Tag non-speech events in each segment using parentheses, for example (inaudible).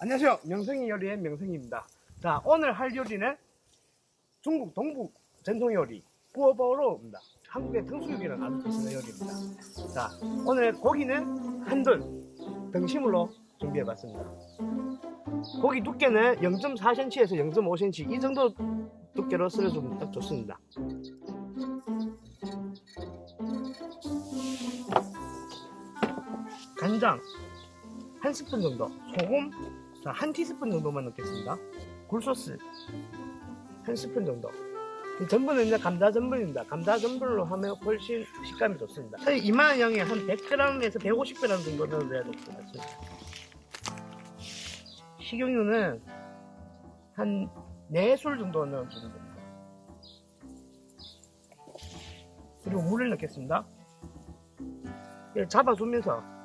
안녕하세요. 명성이 요리의 명성입니다. 자, 오늘 할 요리는 중국 동북 전통 요리 구어버로입니다. 한국의 등수육이랑 아주 비슷한 요리입니다. 자, 오늘 고기는 한돈 등심으로 준비해봤습니다. 고기 두께는 0.4cm에서 0.5cm 이 정도 두께로 썰어주면 딱 좋습니다. 간장 한 스푼 정도, 소금 자, 한 티스푼 정도만 넣겠습니다. 굴소스 한 스푼 정도. 이 전분은 이제 감자 전분입니다. 감자 전분으로 하면 훨씬 식감이 좋습니다. 이만한 양에 한 100g에서 150g 정도 넣어야 될 것 같습니다. 식용유는 한 4술 정도 넣어주면 됩니다. 그리고 물을 넣겠습니다. 잡아주면서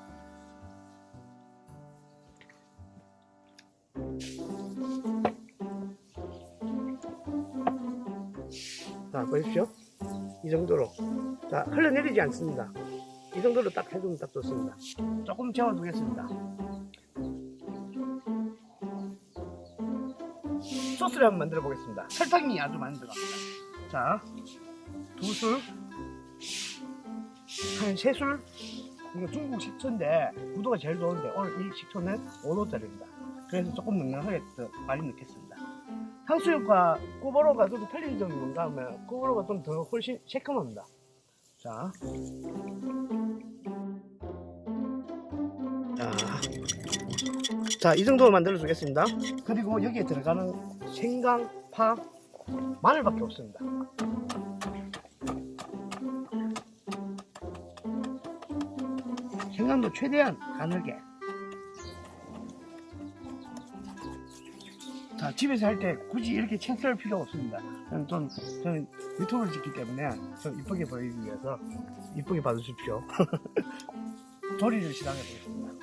자 보십시오. 이 정도로. 자 흘러내리지 않습니다. 이 정도로 딱 해주면 딱 좋습니다. 조금 재워두겠습니다. 소스를 한번 만들어 보겠습니다. 설탕이 아주 많이 들어갑니다. 자 두술 한 세술. 이거 중국 식초인데 구도가 제일 좋은데 오늘 이 식초는 5도짜리입니다. 그래서 조금 넉넉하게 더 많이 넣겠습니다 향수육과 틀린 점이 뭔가 하면 꾸버로가 좀 더 훨씬 새콤합니다. 자. 자. 자, 이 정도로 만들어 주겠습니다. 그리고 여기에 들어가는 생강, 파, 마늘밖에 없습니다. 생강도 최대한 가늘게. 자, 집에서 할 때 굳이 이렇게 채썰 필요 없습니다. 저는, 좀, 저는 유튜브를 찍기 때문에 좀 이쁘게 보이기 위해서 이쁘게 봐주십시오. (laughs) 조리를 시작해 보겠습니다.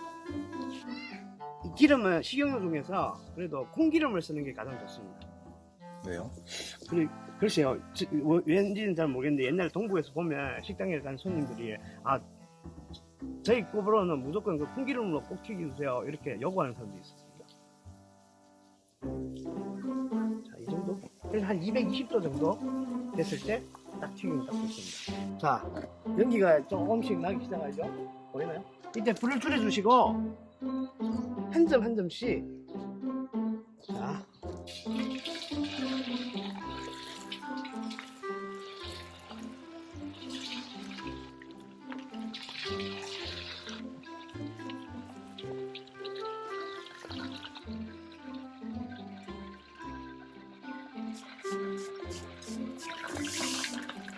이 기름은 식용유 중에서 그래도 콩기름을 쓰는 게 가장 좋습니다. 왜요? 그리, 글쎄요, 지- 뭐, 왠지는 잘 모르겠는데 옛날에 동부에서 보면 식당에 간 손님들이 아 저희 꼽으로는 무조건 그 콩기름으로 꼭 튀겨주세요 이렇게 요구하는 사람도 있었습 그래서 한 220도 정도 됐을 때 딱 튀기면 딱 좋습니다. 자, 연기가 조금씩 나기 시작하죠? 보이나요? 이때 불을 줄여주시고 한 점 한 점씩 자,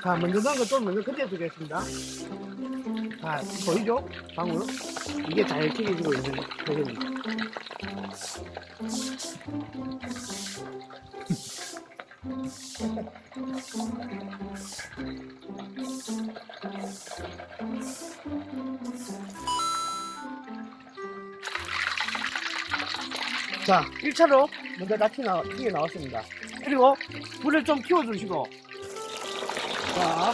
자, 먼저 넣은 거좀 먼저 그때 두겠습니다. 자, 보이죠? 방울. 이게 잘 튀겨지고 있는 부분입니다. 자, 1차로 먼저 다 튀겨 나왔습니다. 그리고 불을 좀 키워주시고 자.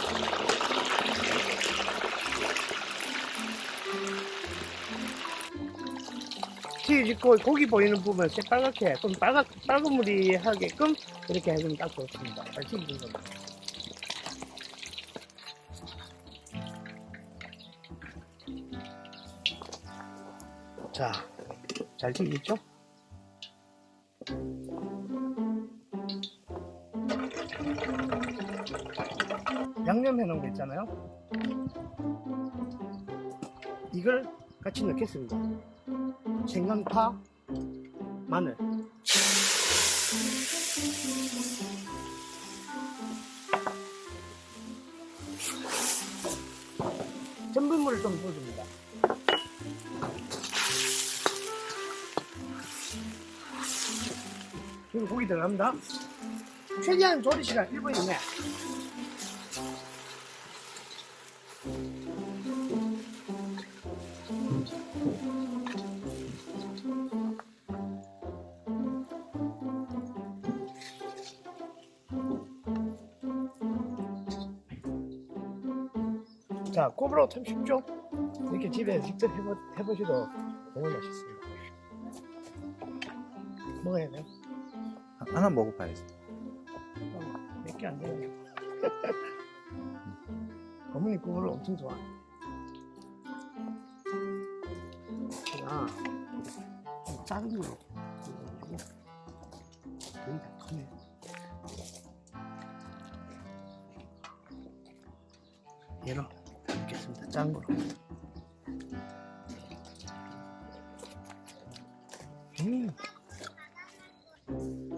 튀기고 고기 보이는 부분 새빨갛게 좀 빨갛, 빨간무리하게끔 이렇게 해주면 딱 좋습니다. 잘 튀기는 겁니다. 자, 잘 튀기죠? 양념해 놓은 거 있잖아요. 이걸 같이 넣겠습니다. 생강파, 마늘. 전분물을 좀 부어줍니다. 그리고 고기 들어갑니다. 최대한 조리 시간 1분 이내. 자, 꼬부로 참 쉽죠? 이렇게 집에 직접 해보, 해보셔도 정말 맛있습니다. 먹어야 돼. 하나 먹어봐야지. 몇개안 돼요. (laughs) 어머니 그거를 엄청 좋아해. 제가 좀 작은 되게 다 크네. 얘로 넣겠습니다. 작은 거로. 음.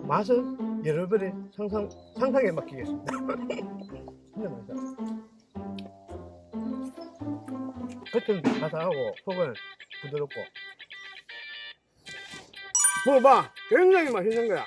맛은 여러분의 상상, 상상에 맡기겠습니다. (laughs) 진짜 맛있다. 겉은 바삭하고 속은 부드럽고. 먹어봐. 굉장히 맛있는 거야.